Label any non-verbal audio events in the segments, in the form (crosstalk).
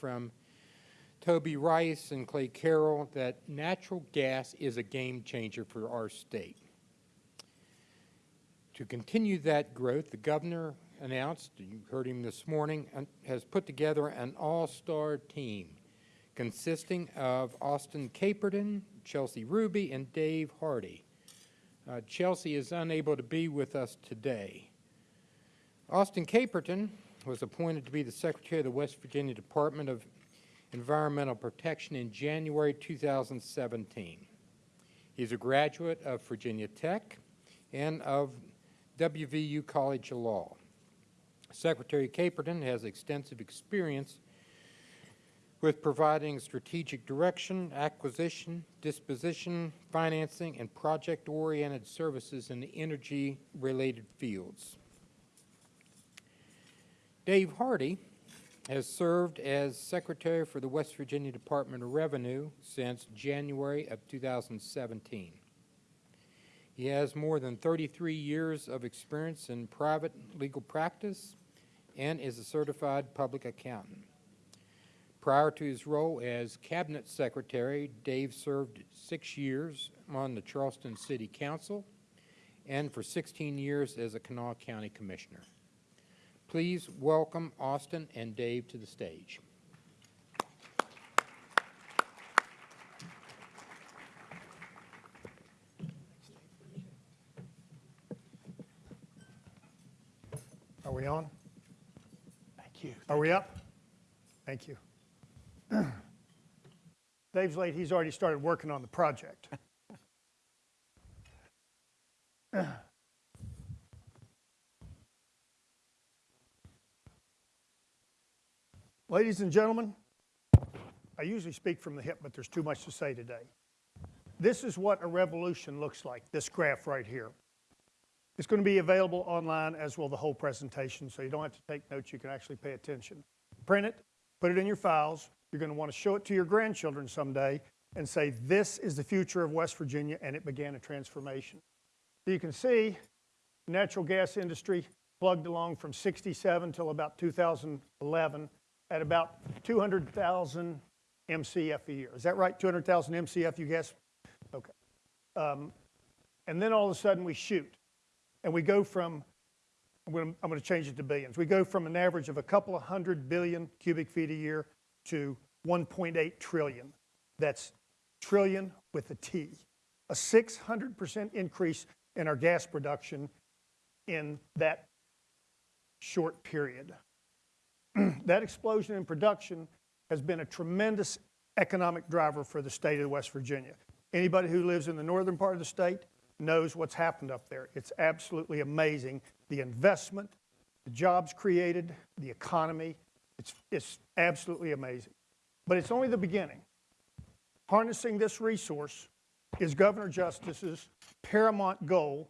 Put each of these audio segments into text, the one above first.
from Toby Rice and Clay Carroll that natural gas is a game changer for our state. To continue that growth, the governor announced, you heard him this morning, has put together an all-star team consisting of Austin Caperton, Chelsea Ruby, and Dave Hardy. Uh, Chelsea is unable to be with us today. Austin Caperton was appointed to be the Secretary of the West Virginia Department of Environmental Protection in January 2017. He's a graduate of Virginia Tech and of WVU College of Law. Secretary Caperton has extensive experience with providing strategic direction, acquisition, disposition, financing, and project-oriented services in the energy-related fields. Dave Hardy has served as Secretary for the West Virginia Department of Revenue since January of 2017. He has more than 33 years of experience in private legal practice and is a certified public accountant. Prior to his role as Cabinet Secretary, Dave served six years on the Charleston City Council and for 16 years as a Kanawha County Commissioner. Please welcome Austin and Dave to the stage. Are we on? Thank you. Are we up? Thank you. (clears throat) Dave's late, he's already started working on the project. (clears throat) Ladies and gentlemen, I usually speak from the hip, but there's too much to say today. This is what a revolution looks like, this graph right here. It's going to be available online as well the whole presentation, so you don't have to take notes, you can actually pay attention. Print it, put it in your files. You're going to want to show it to your grandchildren someday and say, this is the future of West Virginia, and it began a transformation. So you can see natural gas industry plugged along from 67 till about 2011 at about 200,000 MCF a year. Is that right? 200,000 MCF, you guess? Okay. Um, and then all of a sudden we shoot and we go from, I'm to, I'm to change it to billions. We go from an average of a couple of hundred billion cubic feet a year to 1.8 trillion. That's trillion with a T. A 600% increase in our gas production in that short period. (clears throat) that explosion in production has been a tremendous economic driver for the state of West Virginia. Anybody who lives in the northern part of the state knows what's happened up there. It's absolutely amazing. The investment, the jobs created, the economy, it's, it's absolutely amazing. But it's only the beginning. Harnessing this resource is Governor Justice's paramount goal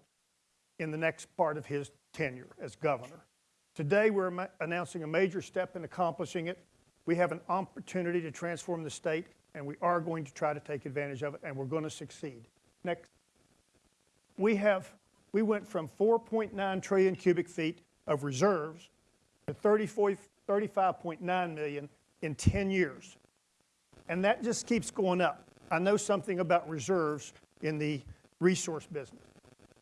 in the next part of his tenure as governor. Today, we're announcing a major step in accomplishing it. We have an opportunity to transform the state, and we are going to try to take advantage of it, and we're going to succeed. Next. We have, we went from 4.9 trillion cubic feet of reserves to 35.9 million in 10 years. And that just keeps going up. I know something about reserves in the resource business.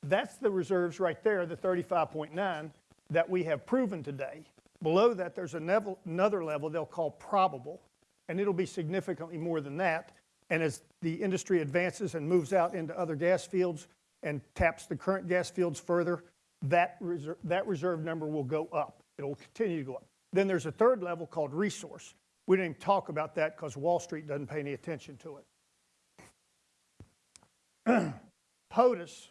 That's the reserves right there, the 35.9 that we have proven today. Below that, there's another level they'll call probable, and it'll be significantly more than that. And as the industry advances and moves out into other gas fields and taps the current gas fields further, that reserve, that reserve number will go up. It'll continue to go up. Then there's a third level called resource. We didn't even talk about that because Wall Street doesn't pay any attention to it. (clears throat) POTUS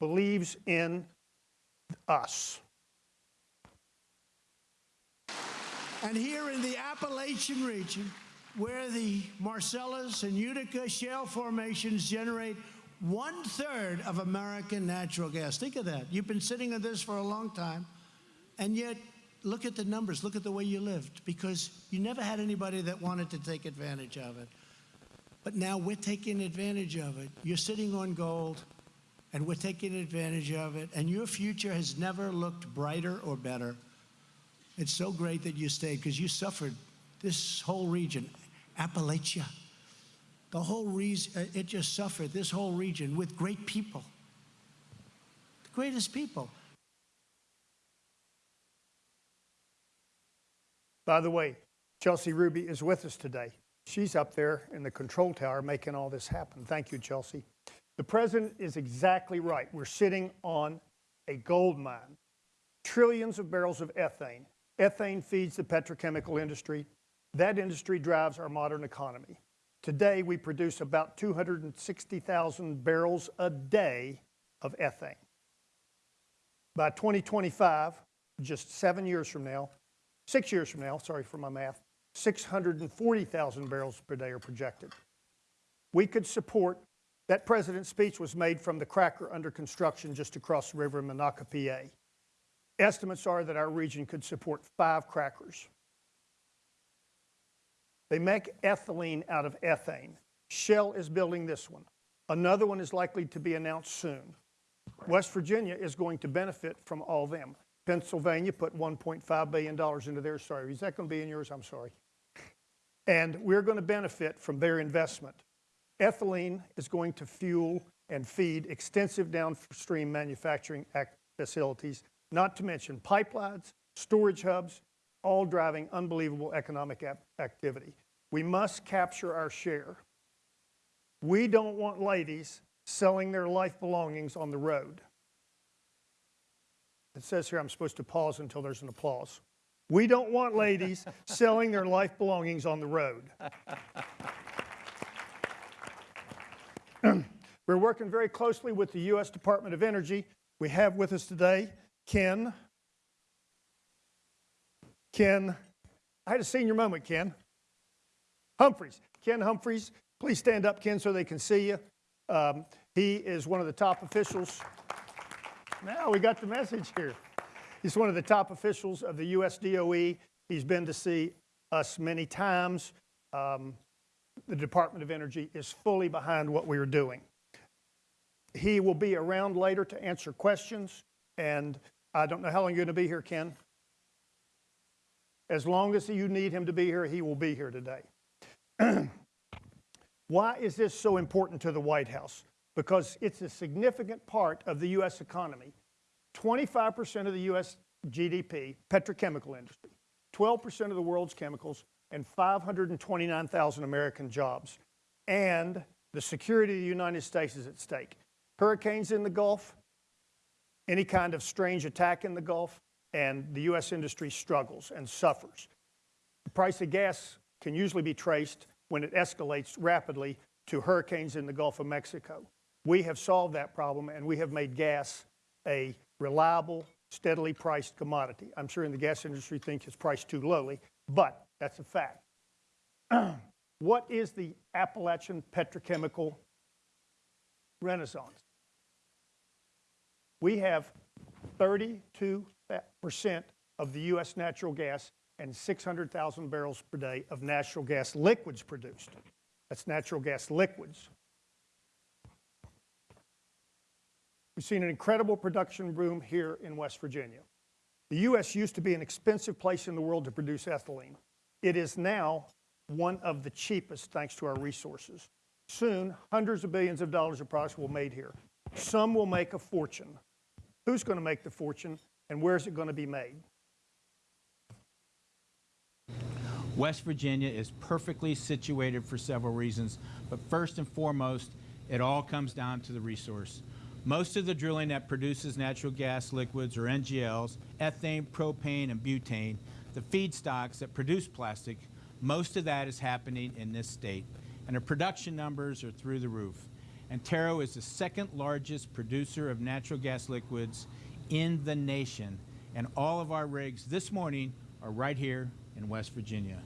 believes in us. And here in the Appalachian region, where the Marcellus and Utica shale formations generate one third of American natural gas. Think of that. You've been sitting on this for a long time, and yet look at the numbers, look at the way you lived, because you never had anybody that wanted to take advantage of it. But now we're taking advantage of it. You're sitting on gold, and we're taking advantage of it, and your future has never looked brighter or better. It's so great that you stayed, because you suffered this whole region, Appalachia, the whole region, uh, it just suffered, this whole region with great people, the greatest people. By the way, Chelsea Ruby is with us today. She's up there in the control tower making all this happen. Thank you, Chelsea. The president is exactly right. We're sitting on a gold mine, trillions of barrels of ethane. Ethane feeds the petrochemical industry. That industry drives our modern economy. Today, we produce about 260,000 barrels a day of ethane. By 2025, just seven years from now, six years from now, sorry for my math, 640,000 barrels per day are projected. We could support, that president's speech was made from the cracker under construction just across the river in Monaca, PA. Estimates are that our region could support five crackers. They make ethylene out of ethane. Shell is building this one. Another one is likely to be announced soon. West Virginia is going to benefit from all them. Pennsylvania put $1.5 billion into their, sorry, is that going to be in yours? I'm sorry. And we're going to benefit from their investment. Ethylene is going to fuel and feed extensive downstream manufacturing facilities, not to mention pipelines, storage hubs, all driving unbelievable economic activity. We must capture our share. We don't want ladies selling their life belongings on the road. It says here I'm supposed to pause until there's an applause. We don't want ladies (laughs) selling their life belongings on the road. We're working very closely with the U.S. Department of Energy. We have with us today Ken. Ken, I had a senior moment, Ken. Humphreys. Ken Humphreys, please stand up, Ken, so they can see you. Um, he is one of the top officials. Now we got the message here. He's one of the top officials of the U.S. DOE. He's been to see us many times. Um, the Department of Energy is fully behind what we are doing. He will be around later to answer questions, and I don't know how long you're going to be here, Ken. As long as you need him to be here, he will be here today. (clears throat) Why is this so important to the White House? Because it's a significant part of the U.S. economy. 25% of the U.S. GDP, petrochemical industry, 12% of the world's chemicals, and 529,000 American jobs. And the security of the United States is at stake. Hurricanes in the Gulf, any kind of strange attack in the Gulf, and the U.S. industry struggles and suffers. The price of gas can usually be traced when it escalates rapidly to hurricanes in the Gulf of Mexico. We have solved that problem and we have made gas a reliable, steadily priced commodity. I'm sure in the gas industry think it's priced too lowly, but that's a fact. (clears throat) what is the Appalachian petrochemical renaissance? We have 32% of the U.S. natural gas and 600,000 barrels per day of natural gas liquids produced. That's natural gas liquids. We've seen an incredible production boom here in West Virginia. The U.S. used to be an expensive place in the world to produce ethylene. It is now one of the cheapest thanks to our resources. Soon, hundreds of billions of dollars of products will be made here. Some will make a fortune. Who's going to make the fortune and where is it going to be made? West Virginia is perfectly situated for several reasons, but first and foremost, it all comes down to the resource. Most of the drilling that produces natural gas liquids or NGLs, ethane, propane, and butane, the feedstocks that produce plastic, most of that is happening in this state. And the production numbers are through the roof. Antero is the second largest producer of natural gas liquids in the nation. And all of our rigs this morning are right here in West Virginia.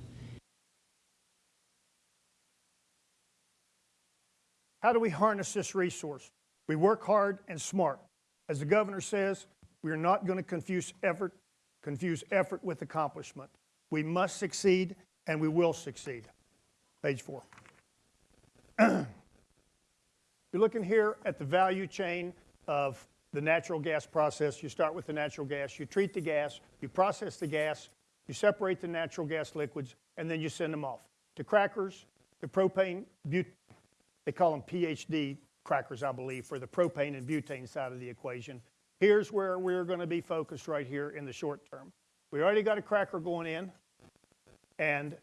How do we harness this resource? We work hard and smart. As the governor says, we are not going to confuse effort, confuse effort with accomplishment. We must succeed and we will succeed. Page four. You're looking here at the value chain of the natural gas process. You start with the natural gas, you treat the gas, you process the gas, you separate the natural gas liquids, and then you send them off. The crackers, the propane, but, they call them PDH crackers, I believe, for the propane and butane side of the equation. Here's where we're going to be focused right here in the short term. We already got a cracker going in, and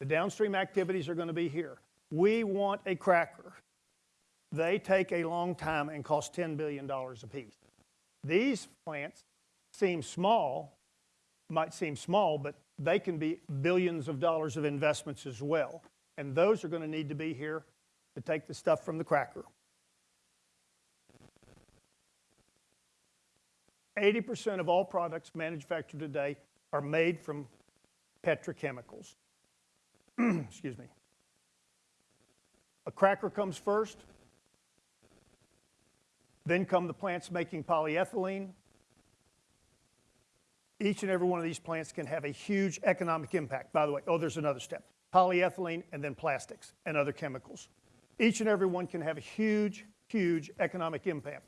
the downstream activities are going to be here. We want a cracker. They take a long time and cost $10 billion apiece. These plants seem small, might seem small, but they can be billions of dollars of investments as well. And those are going to need to be here to take the stuff from the cracker. 80% of all products manufactured today are made from petrochemicals. (clears throat) Excuse me. A cracker comes first, then come the plants making polyethylene. Each and every one of these plants can have a huge economic impact. By the way, oh, there's another step. Polyethylene and then plastics and other chemicals. Each and every one can have a huge, huge economic impact.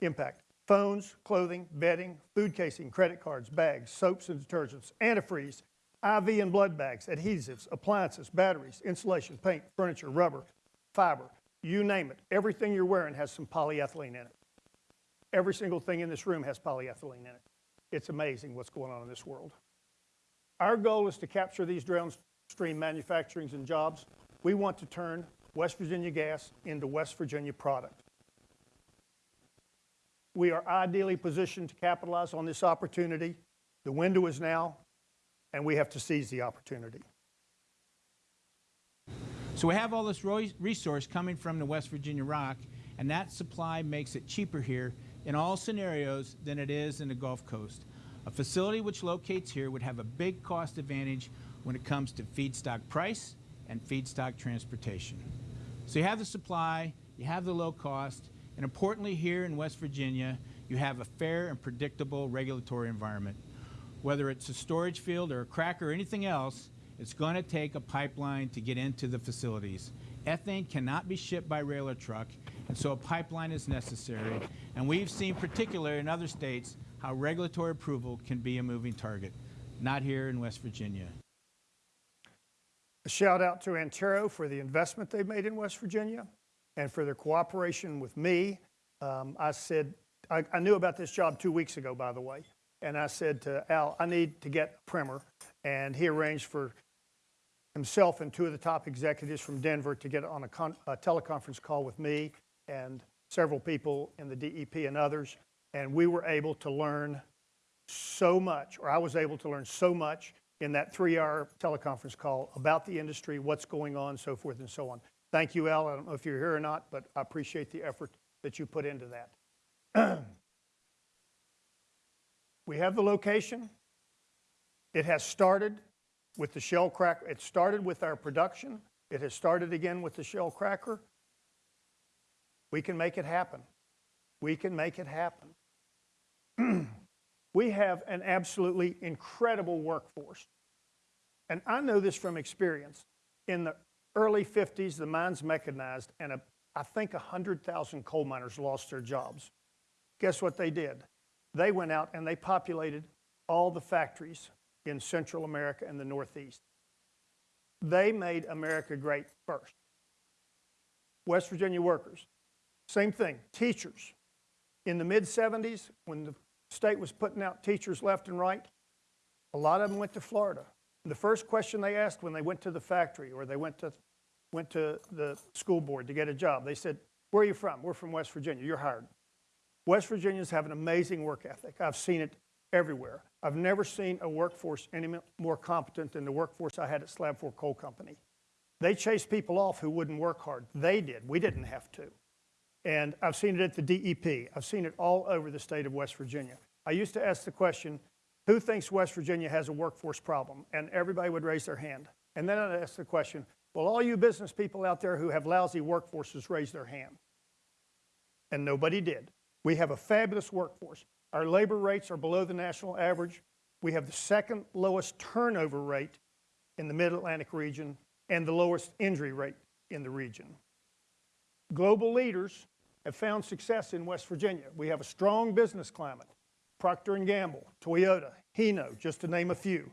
Impact. Phones, clothing, bedding, food casing, credit cards, bags, soaps and detergents, antifreeze, IV and blood bags, adhesives, appliances, batteries, insulation, paint, furniture, rubber, fiber, you name it. Everything you're wearing has some polyethylene in it. Every single thing in this room has polyethylene in it. It's amazing what's going on in this world. Our goal is to capture these downstream manufacturings and jobs. We want to turn West Virginia gas into West Virginia product. We are ideally positioned to capitalize on this opportunity. The window is now, and we have to seize the opportunity. So we have all this resource coming from the West Virginia rock, and that supply makes it cheaper here in all scenarios than it is in the Gulf Coast. A facility which locates here would have a big cost advantage when it comes to feedstock price and feedstock transportation. So you have the supply, you have the low cost, and importantly here in West Virginia, you have a fair and predictable regulatory environment. Whether it's a storage field or a cracker or anything else, it's going to take a pipeline to get into the facilities. Ethane cannot be shipped by rail or truck, and so a pipeline is necessary. And we've seen, particularly in other states, how regulatory approval can be a moving target. Not here in West Virginia. A shout out to Antero for the investment they've made in West Virginia and for their cooperation with me. Um, I said, I, I knew about this job two weeks ago, by the way, and I said to Al, I need to get a primer, and he arranged for himself and two of the top executives from Denver to get on a, a teleconference call with me and several people in the DEP and others, and we were able to learn so much, or I was able to learn so much in that three-hour teleconference call about the industry, what's going on, so forth and so on. Thank you, Al. I don't know if you're here or not, but I appreciate the effort that you put into that. (clears throat) we have the location. It has started with the shell cracker. It started with our production. It has started again with the shell cracker. We can make it happen. We can make it happen. (clears throat) we have an absolutely incredible workforce. And I know this from experience. In the early 50s, the mines mechanized, and a, I think 100,000 coal miners lost their jobs. Guess what they did? They went out and they populated all the factories in Central America and the Northeast. They made America great first. West Virginia workers, same thing. Teachers. In the mid 70s, when the state was putting out teachers left and right, a lot of them went to Florida. The first question they asked when they went to the factory or they went to, went to the school board to get a job, they said, Where are you from? We're from West Virginia. You're hired. West Virginians have an amazing work ethic. I've seen it everywhere. I've never seen a workforce any more competent than the workforce I had at Slab Fork Coal Company. They chased people off who wouldn't work hard. They did. We didn't have to. And I've seen it at the DEP. I've seen it all over the state of West Virginia. I used to ask the question, who thinks West Virginia has a workforce problem? And everybody would raise their hand. And then I'd ask the question, well, all you business people out there who have lousy workforces raise their hand. And nobody did. We have a fabulous workforce. Our labor rates are below the national average. We have the second lowest turnover rate in the Mid-Atlantic region and the lowest injury rate in the region. Global leaders have found success in West Virginia. We have a strong business climate. Procter & Gamble, Toyota, Hino, just to name a few.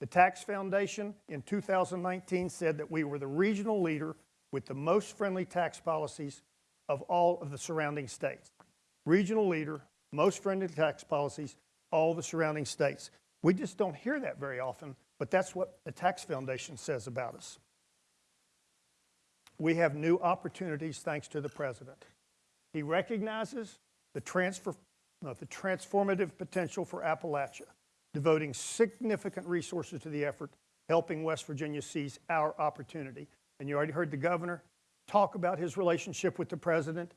The Tax Foundation in 2019 said that we were the regional leader with the most friendly tax policies of all of the surrounding states. Regional leader, most friendly tax policies, all the surrounding states. We just don't hear that very often, but that's what the Tax Foundation says about us. We have new opportunities thanks to the president. He recognizes the transfer, no, the transformative potential for Appalachia, devoting significant resources to the effort, helping West Virginia seize our opportunity. And you already heard the governor talk about his relationship with the president,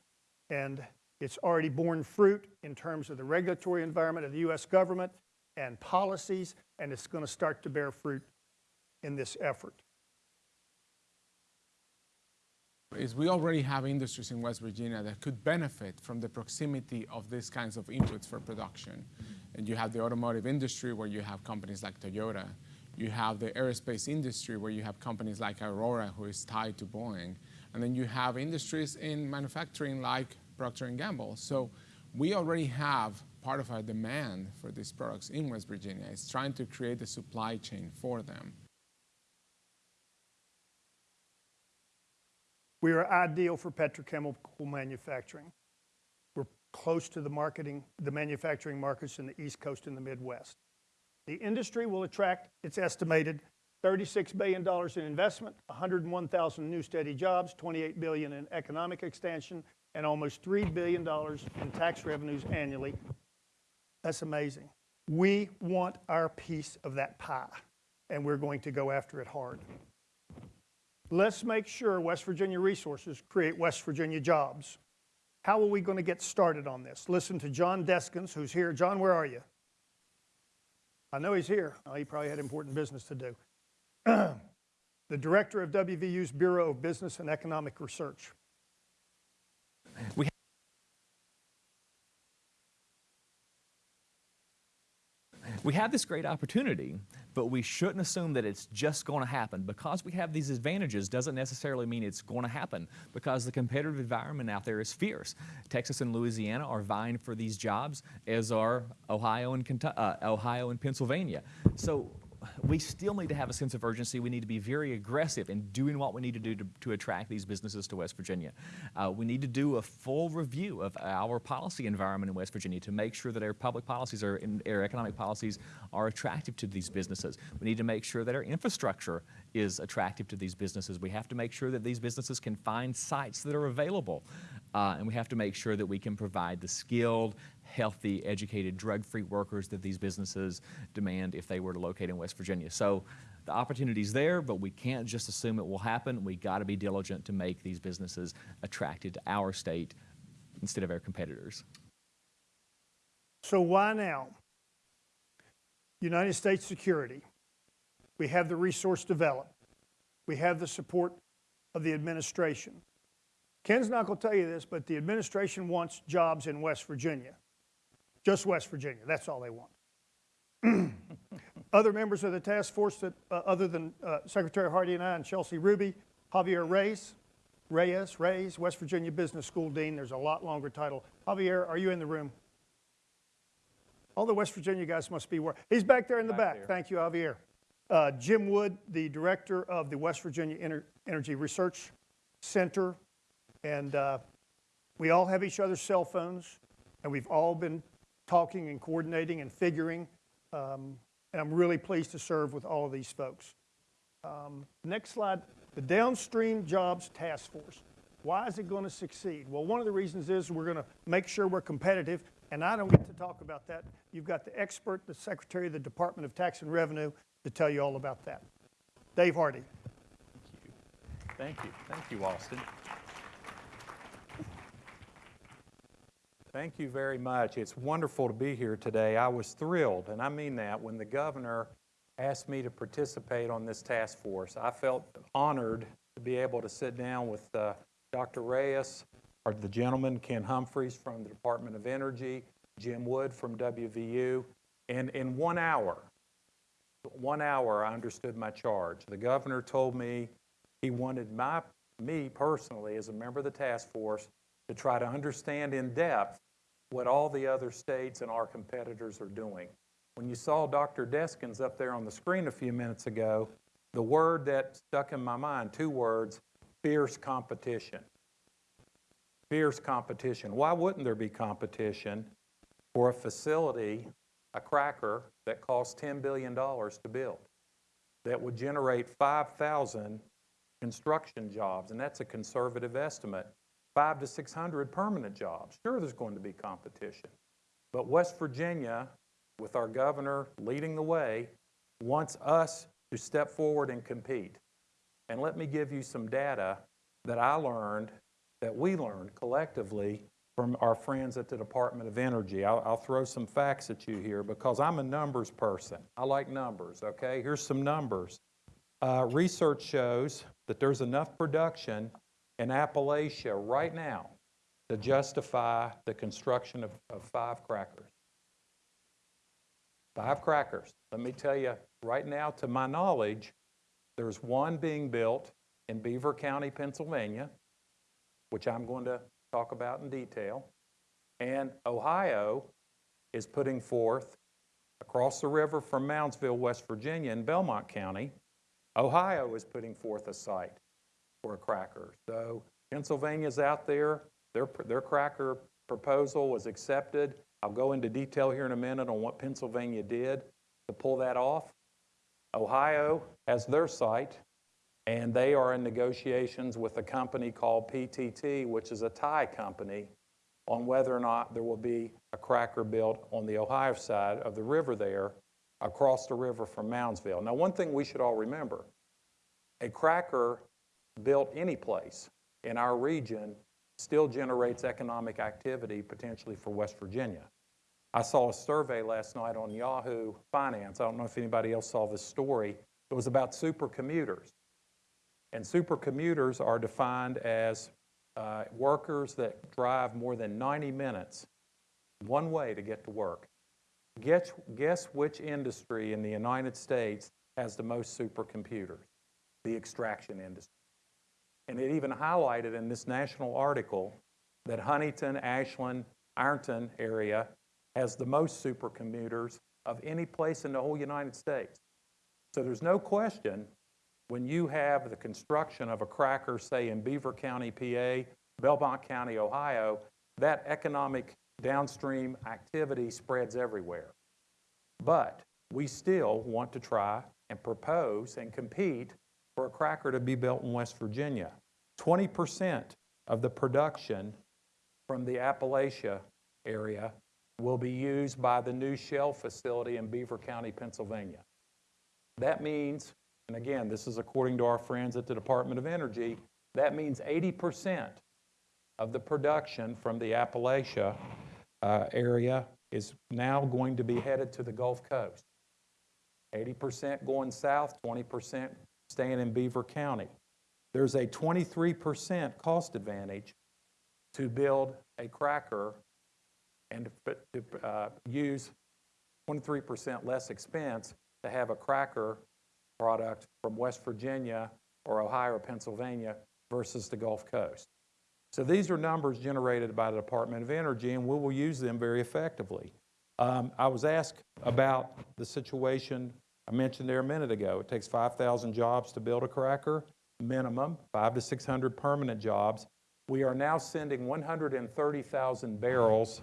and it's already borne fruit in terms of the regulatory environment of the U.S. government and policies, and it's going to start to bear fruit in this effort. is we already have industries in West Virginia that could benefit from the proximity of these kinds of inputs for production. And you have the automotive industry where you have companies like Toyota. You have the aerospace industry where you have companies like Aurora who is tied to Boeing. And then you have industries in manufacturing like Procter & Gamble. So we already have part of our demand for these products in West Virginia. It's trying to create a supply chain for them. We are ideal for petrochemical manufacturing. We're close to the marketing, the manufacturing markets in the East Coast and the Midwest. The industry will attract, it's estimated, $36 billion in investment, 101,000 new steady jobs, 28 billion in economic expansion, and almost $3 billion in tax revenues annually. That's amazing. We want our piece of that pie, and we're going to go after it hard. Let's make sure West Virginia resources create West Virginia jobs. How are we going to get started on this? Listen to John Deskins, who's here. John, where are you? I know he's here. Oh, he probably had important business to do. (clears throat) the director of WVU's Bureau of Business and Economic Research. We we have this great opportunity, but we shouldn't assume that it's just going to happen. Because we have these advantages doesn't necessarily mean it's going to happen because the competitive environment out there is fierce. Texas and Louisiana are vying for these jobs, as are Ohio and, uh, Ohio and Pennsylvania. So we still need to have a sense of urgency. We need to be very aggressive in doing what we need to do to, to attract these businesses to West Virginia. Uh, we need to do a full review of our policy environment in West Virginia to make sure that our public policies are, in, our economic policies are attractive to these businesses. We need to make sure that our infrastructure is attractive to these businesses. We have to make sure that these businesses can find sites that are available. Uh, and we have to make sure that we can provide the skilled, healthy, educated, drug-free workers that these businesses demand if they were to locate in West Virginia. So the opportunity's there, but we can't just assume it will happen. We got to be diligent to make these businesses attracted to our state instead of our competitors. So why now? United States security. We have the resource developed. We have the support of the administration. Ken's not going to tell you this, but the administration wants jobs in West Virginia. Just West Virginia. That's all they want. (clears throat) Other members of the task force, that, uh, other than uh, Secretary Hardy and I and Chelsea Ruby, Javier Reyes, Reyes, Reyes, West Virginia Business School Dean. There's a lot longer title. Javier, are you in the room? All the West Virginia guys must be where. He's back there in the back. back. Thank you, Javier. Uh, Jim Wood, the director of the West Virginia Ener Energy Research Center, and uh, we all have each other's cell phones, and we've all been talking and coordinating and figuring. Um, and I'm really pleased to serve with all of these folks. Um, next slide, the Downstream Jobs Task Force. Why is it going to succeed? Well, one of the reasons is we're going to make sure we're competitive, and I don't get to talk about that. You've got the expert, the Secretary of the Department of Tax and Revenue, to tell you all about that. Dave Hardy. Thank you. Thank you, Thank you Austin. Thank you very much. It's wonderful to be here today. I was thrilled, and I mean that, when the governor asked me to participate on this task force. I felt honored to be able to sit down with uh, Dr. Reyes, or the gentleman, Ken Humphreys from the Department of Energy, Jim Wood from WVU, and in one hour, one hour, I understood my charge. The governor told me he wanted my, me personally, as a member of the task force, to try to understand in depth what all the other states and our competitors are doing. when you saw Dr. Deskins up there on the screen a few minutes ago, the word that stuck in my mind, two words, fierce competition. Fierce competition. Why wouldn't there be competition for a facility, a cracker, that costs $10 billion to build? That would generate 5,000 construction jobs, and that's a conservative estimate. Five to 600 permanent jobs. Sure, there's going to be competition. But West Virginia, with our governor leading the way, wants us to step forward and compete. And let me give you some data that I learned, that we learned collectively from our friends at the Department of Energy. I'll, I'll throw some facts at you here because I'm a numbers person. I like numbers, okay? Here's some numbers. Uh, research shows that there's enough production in Appalachia right now to justify the construction of, of five crackers. Five crackers. Let me tell you, right now, to my knowledge, there's one being built in Beaver County, Pennsylvania, which I'm going to talk about in detail. And Ohio is putting forth across the river from Moundsville, West Virginia, in Belmont County. Ohio is putting forth a site for a cracker. So Pennsylvania's out there. Their, their cracker proposal was accepted. I'll go into detail here in a minute on what Pennsylvania did to pull that off. Ohio has their site, and they are in negotiations with a company called PTT, which is a Thai company, on whether or not there will be a cracker built on the Ohio side of the river there, across the river from Moundsville. Now, one thing we should all remember, a cracker built any place in our region still generates economic activity potentially for West Virginia. I saw a survey last night on Yahoo Finance. I don't know if anybody else saw this story. It was about supercommuters. And supercommuters are defined as uh, workers that drive more than 90 minutes one way to get to work. Guess, guess which industry in the United States has the most supercommuters? The extraction industry. And it even highlighted in this national article that Huntington, Ashland, Ironton area has the most supercommuters of any place in the whole United States. So there's no question when you have the construction of a cracker, say in Beaver County, PA, Belmont County, Ohio, that economic downstream activity spreads everywhere. But we still want to try and propose and compete for a cracker to be built in West Virginia. 20% of the production from the Appalachia area will be used by the new Shell facility in Beaver County, Pennsylvania. That means, and again, this is according to our friends at the Department of Energy, that means 80% of the production from the Appalachia uh, area is now going to be headed to the Gulf Coast. 80% going south, 20% staying in Beaver County. There's a 23% cost advantage to build a cracker and to uh, use 23% less expense to have a cracker product from West Virginia or Ohio or Pennsylvania versus the Gulf Coast. So these are numbers generated by the Department of Energy, and we will use them very effectively. Um, I was asked about the situation I mentioned there a minute ago. It takes 5,000 jobs to build a cracker, minimum, five to 600 permanent jobs. We are now sending 130,000 barrels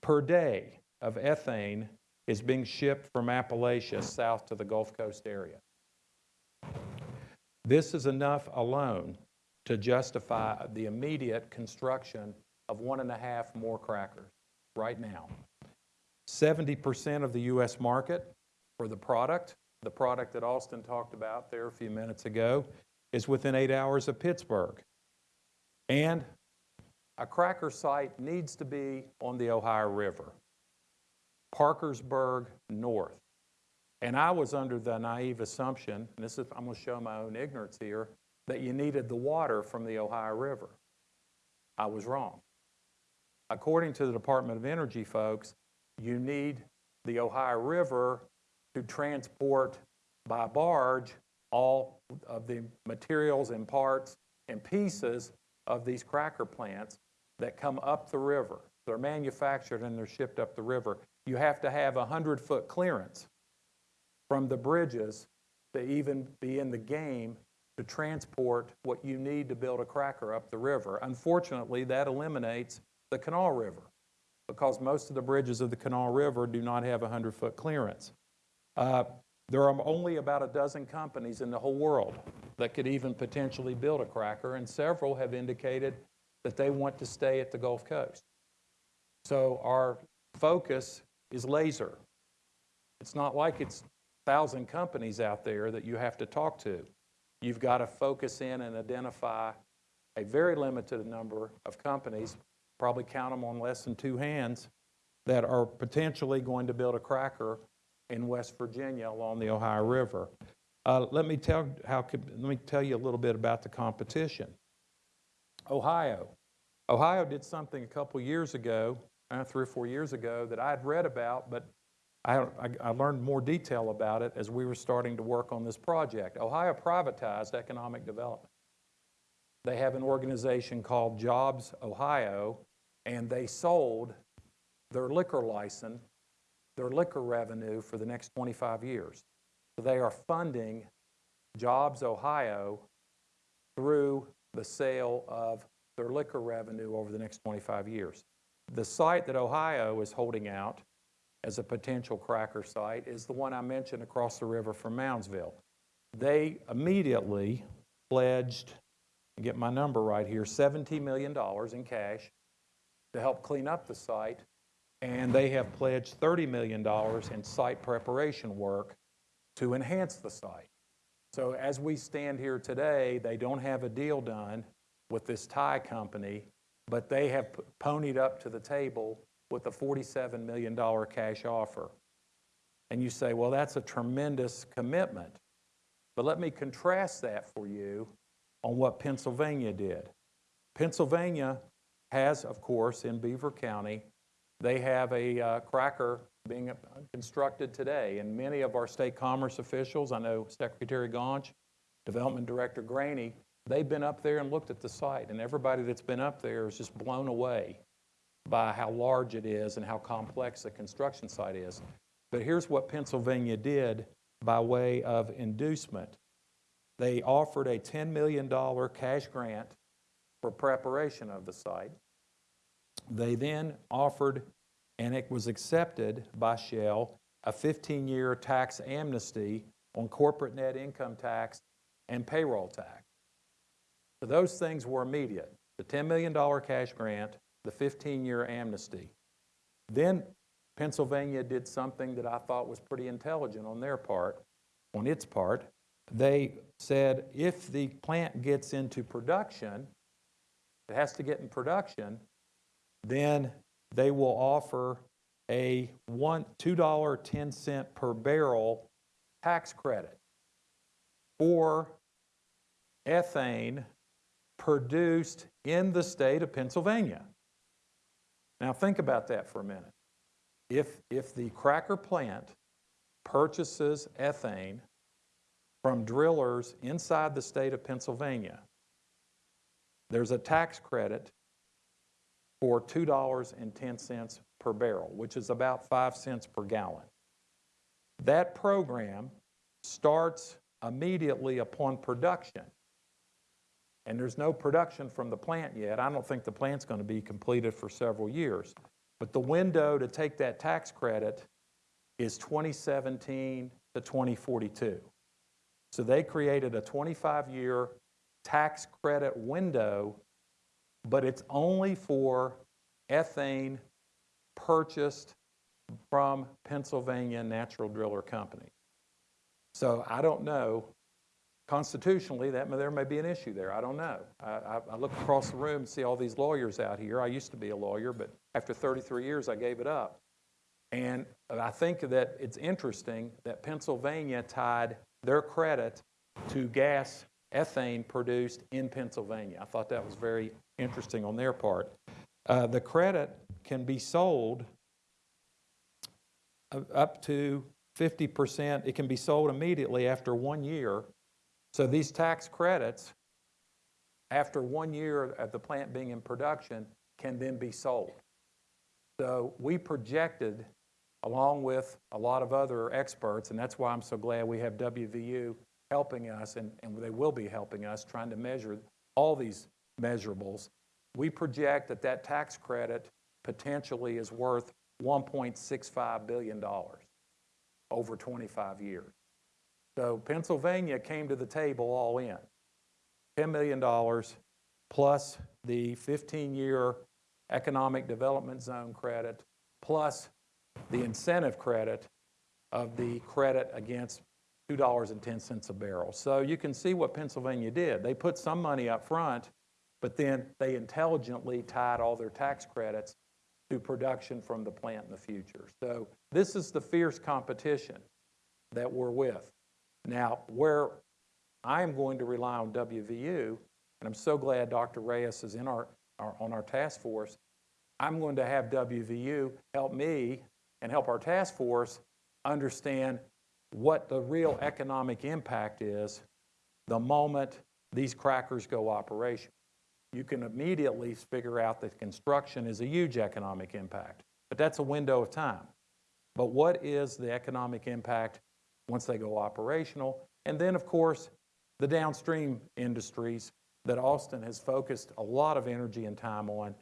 per day of ethane is being shipped from Appalachia south to the Gulf Coast area. This is enough alone to justify the immediate construction of one and a half more crackers right now. 70% of the U.S. market for the product, the product that Austin talked about there a few minutes ago, is within eight hours of Pittsburgh. And a cracker site needs to be on the Ohio River, Parkersburg North. And I was under the naive assumption, and this is, I'm going to show my own ignorance here, that you needed the water from the Ohio River. I was wrong. According to the Department of Energy folks, you need the Ohio River to transport by barge all of the materials and parts and pieces of these cracker plants that come up the river. They're manufactured and they're shipped up the river. you have to have a 100-foot clearance from the bridges to even be in the game to transport what you need to build a cracker up the river. Unfortunately, that eliminates the Kanawha River because most of the bridges of the Kanawha River do not have a 100-foot clearance. Uh, There are only about a dozen companies in the whole world that could even potentially build a cracker, and several have indicated that they want to stay at the Gulf Coast. So our focus is laser. It's not like it's a thousand companies out there that you have to talk to. You've got to focus in and identify a very limited number of companies, probably count them on less than two hands, that are potentially going to build a cracker in West Virginia along the Ohio River. Uh, let me tell how let me tell you a little bit about the competition. Ohio. Ohio did something a couple years ago, uh, three or four years ago, that I had read about, but I, I, I learned more detail about it as we were starting to work on this project. Ohio privatized economic development. They have an organization called Jobs Ohio, and they sold their liquor license, their liquor revenue for the next 25 years. So they are funding Jobs Ohio through the sale of their liquor revenue over the next 25 years. The site that Ohio is holding out as a potential cracker site is the one I mentioned across the river from Moundsville. They immediately pledged, get my number right here, $17 million in cash to help clean up the site, and they have pledged $30 million in site preparation work to enhance the site. So as we stand here today, they don't have a deal done with this Thai company, but they have ponied up to the table with a $47 million cash offer. And you say, well, that's a tremendous commitment. But let me contrast that for you on what Pennsylvania did. Pennsylvania has, of course, in Beaver County, they have a uh, cracker being constructed today, and many of our state commerce officials, I know Secretary Gaunch, Development Director Graney, they've been up there and looked at the site, and everybody that's been up there is just blown away by how large it is and how complex the construction site is. But here's what Pennsylvania did by way of inducement. They offered a $10 million cash grant for preparation of the site. They then offered, and it was accepted by Shell, a 15-year tax amnesty on corporate net income tax and payroll tax. So those things were immediate. The $10 million cash grant, the 15-year amnesty. Then Pennsylvania did something that I thought was pretty intelligent on their part, on its part. They said if the plant gets into production, it has to get in production, then they will offer a one, $2.10 per barrel tax credit for ethane produced in the state of Pennsylvania. Now, think about that for a minute. If, if the cracker plant purchases ethane from drillers inside the state of Pennsylvania, there's a tax credit for $2.10 per barrel, which is about 5 cents per gallon. That program starts immediately upon production. And there's no production from the plant yet. I don't think the plant's going to be completed for several years. But the window to take that tax credit is 2017 to 2042. So they created a 25-year tax credit window, but it's only for ethane purchased from Pennsylvania Natural Driller Company. So I don't know, constitutionally, that, there may be an issue there, I don't know. I, I, look across the room and see all these lawyers out here. I used to be a lawyer, but after 33 years, I gave it up. And I think that it's interesting that Pennsylvania tied their credit to gas ethane produced in Pennsylvania. I thought that was very interesting on their part. Uh, the credit can be sold up to 50%. It can be sold immediately after one year. So these tax credits, after one year of the plant being in production, can then be sold. So we projected along with a lot of other experts, and that's why I'm so glad we have WVU helping us, and, and they will be helping us, trying to measure all these measurables. We project that that tax credit potentially is worth $1.65 billion over 25 years. So Pennsylvania came to the table all in. $10 million plus the 15-year economic development zone credit, plus the incentive credit of the credit against $2.10 a barrel. So you can see what Pennsylvania did. They put some money up front, but then they intelligently tied all their tax credits to production from the plant in the future. So this is the fierce competition that we're with. Now, where I am going to rely on WVU, and I'm so glad Dr. Reyes is in our, our, on our task force, I'm going to have WVU help me and help our task force understand what the real economic impact is the moment these crackers go operational. You can immediately figure out that construction is a huge economic impact, but that's a window of time. But what is the economic impact once they go operational? And then, of course, the downstream industries that Austin has focused a lot of energy and time on,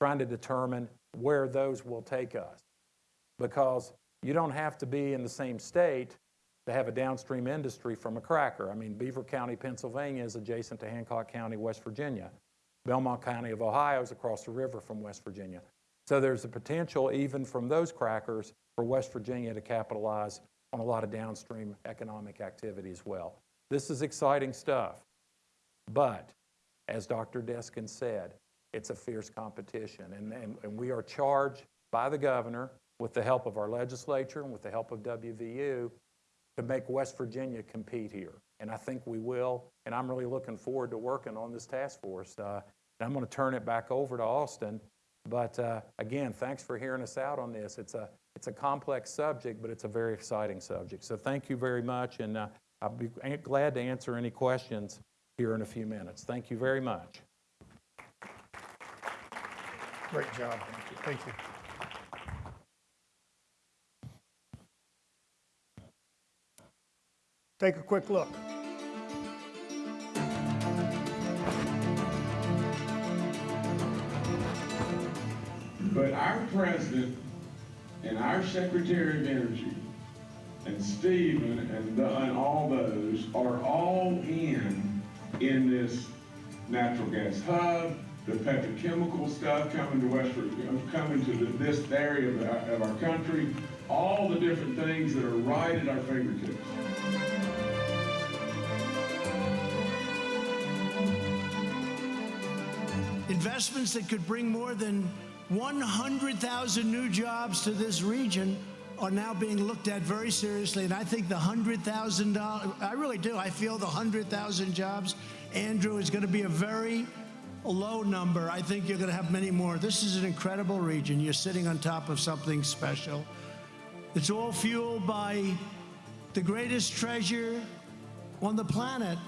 trying to determine where those will take us. Because you don't have to be in the same state to have a downstream industry from a cracker. I mean, Beaver County, Pennsylvania is adjacent to Hancock County, West Virginia. Belmont County of Ohio is across the river from West Virginia. So there's a potential, even from those crackers, for West Virginia to capitalize on a lot of downstream economic activity as well. This is exciting stuff. But, as Dr. Deskin said, it's a fierce competition. And, and, and we are charged by the governor, with the help of our legislature and with the help of WVU, to make West Virginia compete here. And I think we will. And I'm really looking forward to working on this task force. Uh, I'm going to turn it back over to Austin. But uh, again, thanks for hearing us out on this. It's a, it's a complex subject, but it's a very exciting subject. So thank you very much. And uh, I'll be glad to answer any questions here in a few minutes. Thank you very much. Great job. Thank you. Take a quick look. But our president and our secretary of energy and Stephen and, the, and all those are all in in this natural gas hub, the petrochemical stuff coming to West coming to the, this area of our, of our country, all the different things that are right at our fingertips. Investments that could bring more than 100,000 new jobs to this region are now being looked at very seriously. And I think the $100,000, I really do, I feel the 100,000 jobs, Andrew, is going to be a very low number. I think you're going to have many more. This is an incredible region. You're sitting on top of something special. It's all fueled by the greatest treasure on the planet,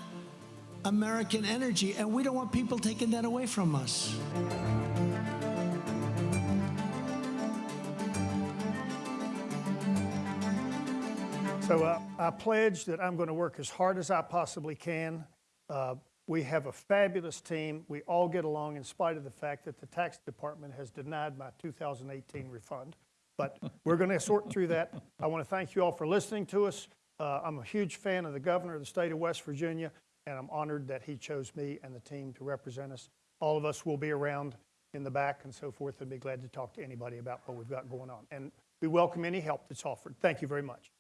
American energy, and we don't want people taking that away from us. So uh, I pledge that I'm going to work as hard as I possibly can. Uh, we have a fabulous team. We all get along in spite of the fact that the tax department has denied my 2018 refund. But we're going to sort through that. I want to thank you all for listening to us. Uh, I'm a huge fan of the governor of the state of West Virginia, and I'm honored that he chose me and the team to represent us. All of us will be around in the back and so forth and be glad to talk to anybody about what we've got going on. And we welcome any help that's offered. Thank you very much.